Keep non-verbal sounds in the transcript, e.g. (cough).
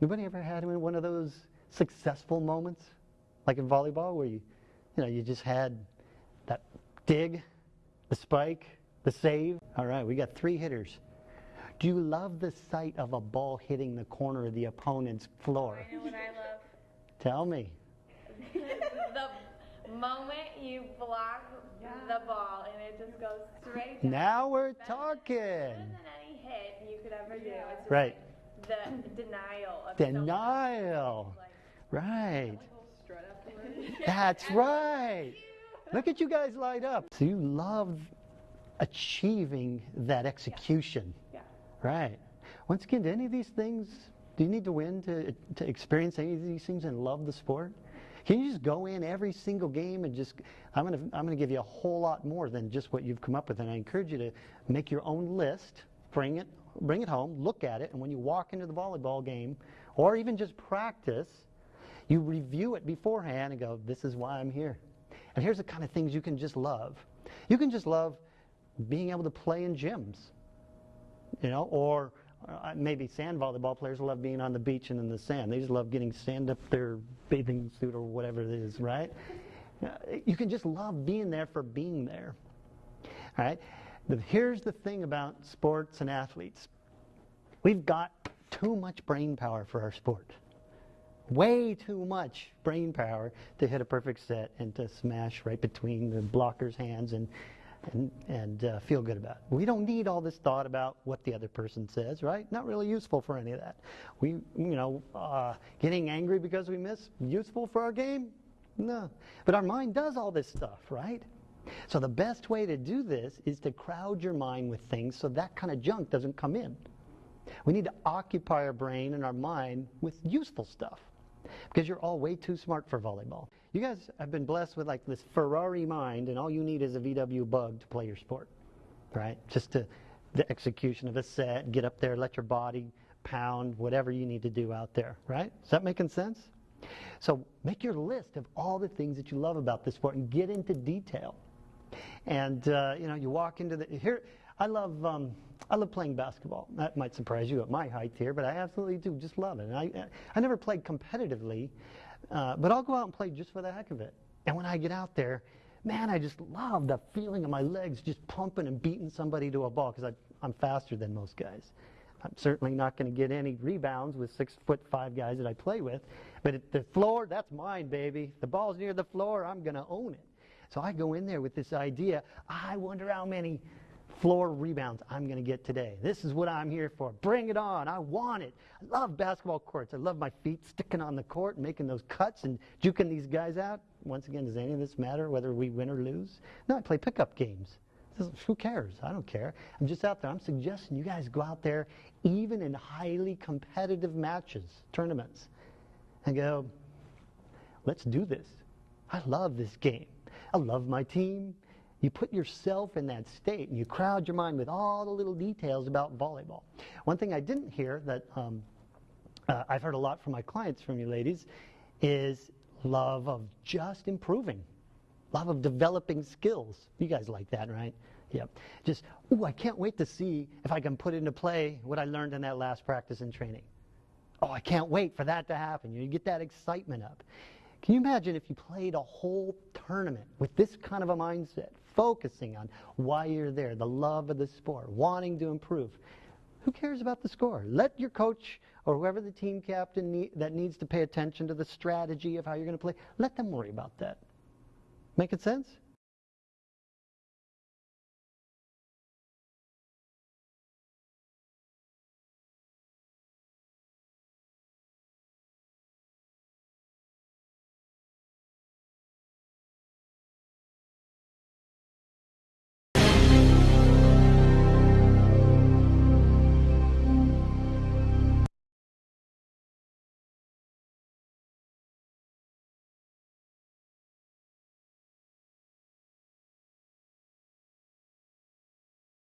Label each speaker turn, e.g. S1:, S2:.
S1: Anybody ever had one of those successful moments, like in volleyball, where you, you know, you just had that dig, the spike, the save? All right, we got three hitters. Do you love the sight of a ball hitting the corner of the opponent's floor?
S2: I know what I love.
S1: Tell me. (laughs)
S2: the moment you block the ball and it just goes straight down.
S1: Now we're
S2: Better
S1: talking.
S2: Better than any hit you could ever do. It's
S1: Right.
S2: like the denial of
S1: Denial. Right. (laughs) That's (laughs) right. Look at you guys light up. So you love achieving that execution.
S3: Yeah.
S1: Right. Once again, do any of these things, do you need to win to, to experience any of these things and love the sport? Can you just go in every single game and just, I'm going to I'm going to give you a whole lot more than just what you've come up with. And I encourage you to make your own list, bring it, bring it home, look at it, and when you walk into the volleyball game or even just practice, you review it beforehand and go, this is why I'm here. And here's the kind of things you can just love. You can just love being able to play in gyms you know, or uh, maybe sand volleyball players love being on the beach and in the sand. They just love getting sand up their bathing suit or whatever it is, right? Uh, You can just love being there for being there. All right? But here's the thing about sports and athletes. We've got too much brain power for our sport. Way too much brain power to hit a perfect set and to smash right between the blocker's hands and and, and uh, feel good about it. We don't need all this thought about what the other person says, right? Not really useful for any of that. We, you know, uh, getting angry because we miss, useful for our game? No. But our mind does all this stuff, right? So the best way to do this is to crowd your mind with things so that kind of junk doesn't come in. We need to occupy our brain and our mind with useful stuff because you're all way too smart for volleyball. You guys have been blessed with like this Ferrari mind, and all you need is a VW bug to play your sport, right? Just to the execution of a set, get up there, let your body pound, whatever you need to do out there, right? Is that making sense? So make your list of all the things that you love about this sport and get into detail. And uh, you know, you walk into the here. I love um, I love playing basketball. That might surprise you at my height here, but I absolutely do. Just love it. And I I never played competitively, uh, but I'll go out and play just for the heck of it. And when I get out there, man, I just love the feeling of my legs just pumping and beating somebody to a ball because I'm faster than most guys. I'm certainly not going to get any rebounds with six foot five guys that I play with. But at the floor, that's mine, baby. The ball's near the floor, I'm going to own it. So I go in there with this idea. Ah, I wonder how many floor rebounds I'm going to get today. This is what I'm here for. Bring it on. I want it. I love basketball courts. I love my feet sticking on the court and making those cuts and juking these guys out. Once again, does any of this matter whether we win or lose? No, I play pickup games. Who cares? I don't care. I'm just out there. I'm suggesting you guys go out there, even in highly competitive matches, tournaments, and go, let's do this. I love this game. I love my team. You put yourself in that state and you crowd your mind with all the little details about volleyball. One thing I didn't hear that um, uh, I've heard a lot from my clients, from you ladies, is love of just improving, love of developing skills. You guys like that, right? Yep. Just, ooh, I can't wait to see if I can put into play what I learned in that last practice and training. Oh, I can't wait for that to happen. You get that excitement up. Can you imagine if you played a whole tournament with this kind of a mindset, focusing on why you're there, the love of the sport, wanting to improve? Who cares about the score? Let your coach or whoever the team captain need, that needs to pay attention to the strategy of how you're going to play, let them worry about that. Making sense?